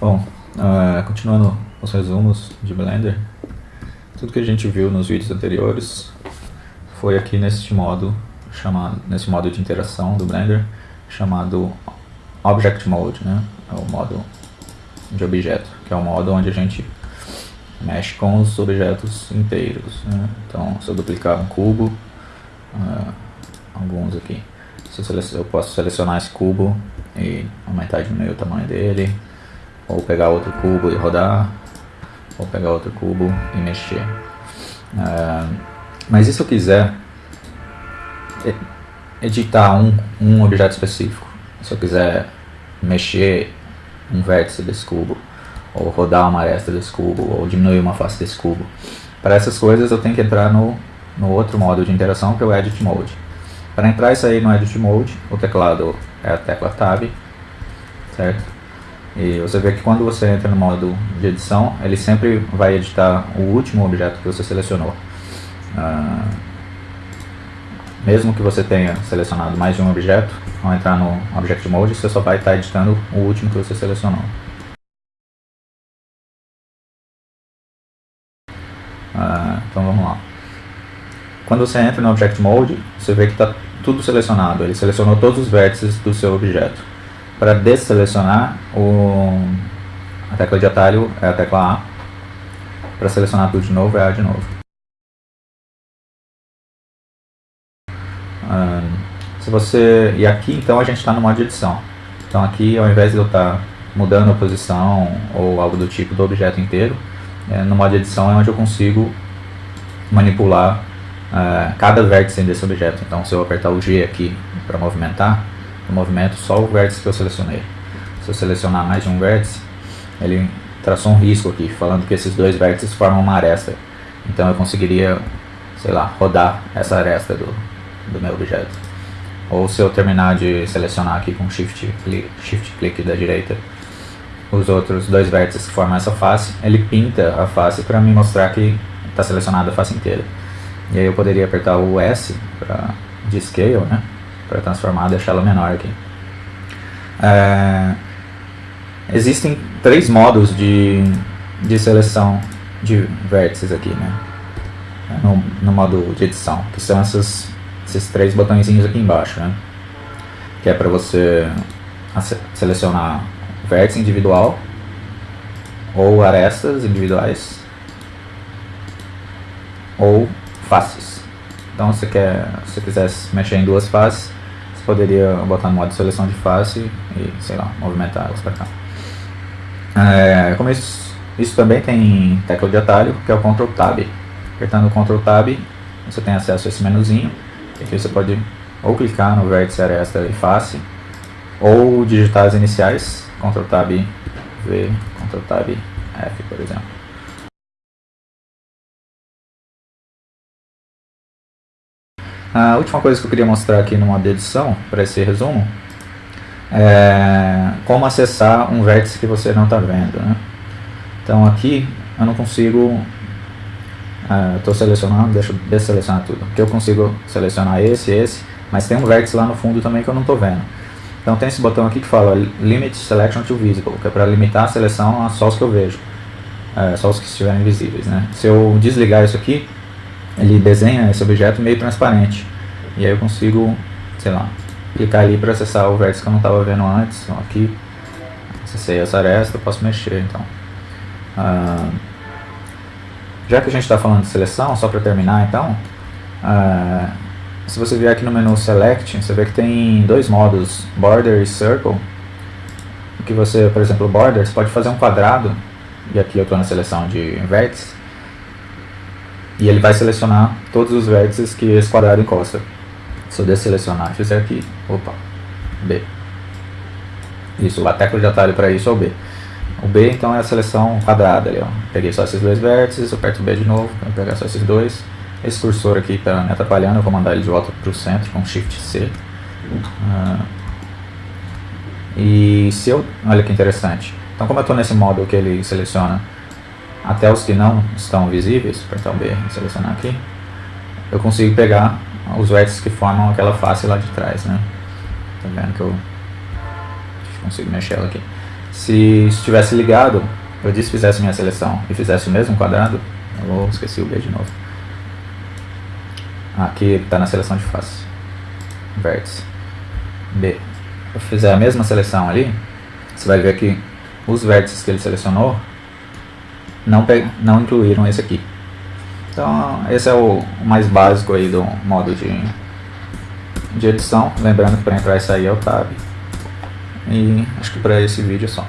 Bom, uh, continuando os resumos de Blender, tudo que a gente viu nos vídeos anteriores foi aqui neste modo chamado, nesse modo de interação do Blender chamado Object Mode, né? É o modo de objeto, que é o modo onde a gente mexe com os objetos inteiros. Né? Então, se eu duplicar um cubo, uh, alguns aqui, eu posso selecionar esse cubo e aumentar e diminuir o tamanho dele, ou pegar outro cubo e rodar, ou pegar outro cubo e mexer. Uh, mas e se eu quiser editar um, um objeto específico? Se eu quiser mexer um vértice desse cubo, ou rodar uma aresta desse cubo, ou diminuir uma face desse cubo. Para essas coisas eu tenho que entrar no, no outro modo de interação que é o Edit Mode. Para entrar isso aí no Edit Mode, o teclado é a tecla Tab, certo? E você vê que quando você entra no modo de edição, ele sempre vai editar o último objeto que você selecionou. Uh, mesmo que você tenha selecionado mais de um objeto, ao entrar no Object Mode, você só vai estar editando o último que você selecionou. Uh, então vamos lá. Quando você entra no Object Mode, você vê que está tudo selecionado. Ele selecionou todos os vértices do seu objeto. Para desselecionar, o, a tecla de atalho é a tecla A. Para selecionar tudo de novo, é A de novo. se você, e aqui então a gente está no modo de edição. Então aqui, ao invés de eu estar tá mudando a posição ou algo do tipo do objeto inteiro, é, no modo de edição é onde eu consigo manipular uh, cada vértice desse objeto. Então se eu apertar o G aqui para movimentar, no movimento só o vértice que eu selecionei. Se eu selecionar mais de um vértice, ele traçou um risco aqui, falando que esses dois vértices formam uma aresta. Então eu conseguiria, sei lá, rodar essa aresta do, do meu objeto. Ou se eu terminar de selecionar aqui com Shift click, Shift click da direita, os outros dois vértices que formam essa face, ele pinta a face para me mostrar que está selecionada a face inteira. E aí eu poderia apertar o S para de scale, né? Para transformar, deixar ela menor aqui. É, existem três modos de, de seleção de vértices aqui, né? No, no modo de edição, que são essas, esses três botõezinhos aqui embaixo, né? Que é para você selecionar vértice individual ou arestas individuais ou faces. Então, se quer, se quiser mexer em duas faces, você poderia botar no modo seleção de face e, sei lá, movimentar elas para cá. É, como isso, isso também tem tecla de atalho, que é o Ctrl Tab. Apertando o Ctrl Tab, você tem acesso a esse menuzinho. Aqui você pode ou clicar no vértice aresta e face, ou digitar as iniciais, Ctrl Tab V, Ctrl Tab F, por exemplo. A última coisa que eu queria mostrar aqui no modo de edição, para esse resumo, é como acessar um vértice que você não está vendo. Né? Então aqui eu não consigo, estou é, selecionando, deixa eu desselecionar tudo, aqui eu consigo selecionar esse, esse, mas tem um vértice lá no fundo também que eu não estou vendo. Então tem esse botão aqui que fala Limit Selection to Visible, que é para limitar a seleção a só os que eu vejo, é, só os que estiverem visíveis. Né? Se eu desligar isso aqui, ele desenha esse objeto meio transparente. E aí eu consigo, sei lá, clicar ali para acessar o vértice que eu não estava vendo antes. Então aqui, acessei essa aresta, eu posso mexer então. Ah, já que a gente está falando de seleção, só para terminar então, ah, se você vier aqui no menu Select, você vê que tem dois modos, Border e Circle. Que você, por exemplo, Border, você pode fazer um quadrado, e aqui eu estou na seleção de vértice, e ele vai selecionar todos os vértices que esse quadrado encosta. Se eu desselecionar fizer aqui, opa, B. Isso, a tecla de atalho para isso é o B. O B então é a seleção quadrada ali, ó. Peguei só esses dois vértices, aperto o B de novo, para pegar só esses dois. Esse cursor aqui está me atrapalhando, eu vou mandar ele de volta para o centro com Shift C. Ah, e se eu, olha que interessante. Então como eu estou nesse modo que ele seleciona até os que não estão visíveis, apertar o B e selecionar aqui, eu consigo pegar os vértices que formam aquela face lá de trás, né? Tá vendo que eu consigo mexer ela aqui. Se estivesse ligado, eu desfizesse minha seleção e fizesse o mesmo quadrado, eu esqueci o B de novo. Aqui está na seleção de face. Vértice. B. Eu fizer a mesma seleção ali, você vai ver que os vértices que ele selecionou não, não incluíram esse aqui. Então esse é o mais básico aí do modo de, de edição. Lembrando que para entrar e sair é o Tab. E acho que para esse vídeo é só.